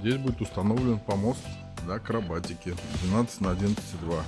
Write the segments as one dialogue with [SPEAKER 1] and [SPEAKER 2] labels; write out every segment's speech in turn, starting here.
[SPEAKER 1] Здесь будет установлен помост для акробатики 12 на 11,2.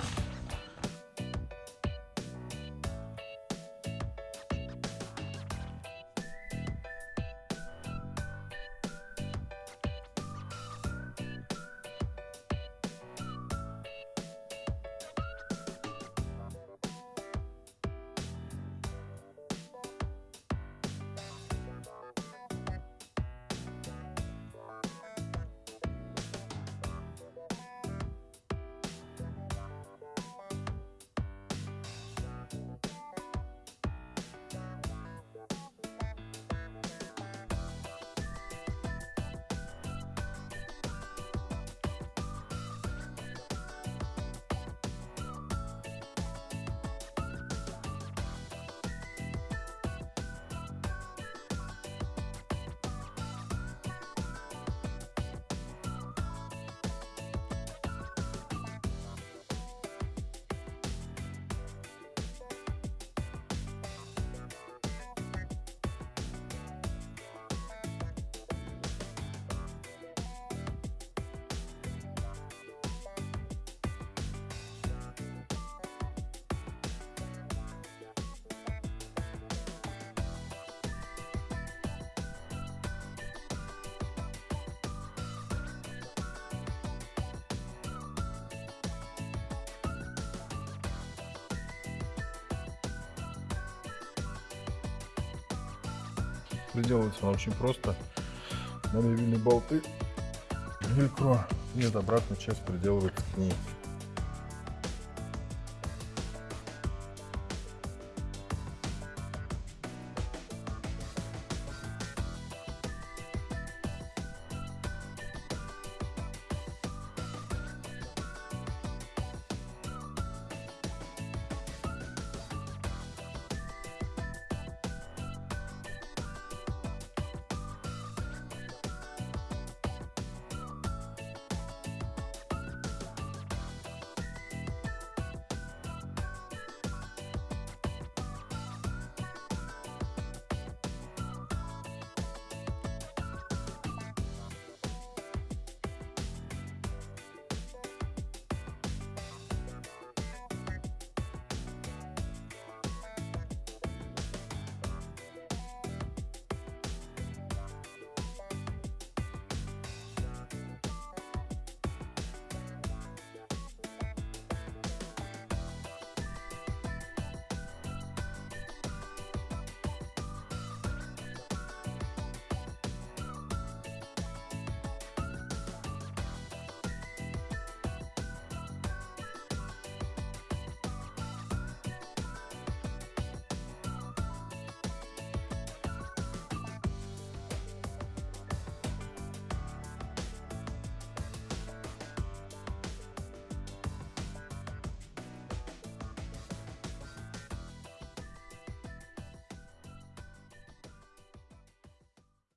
[SPEAKER 1] Приделывается она очень просто. Надо вильные болты, велькро, нет, обратная часть приделывается к ней.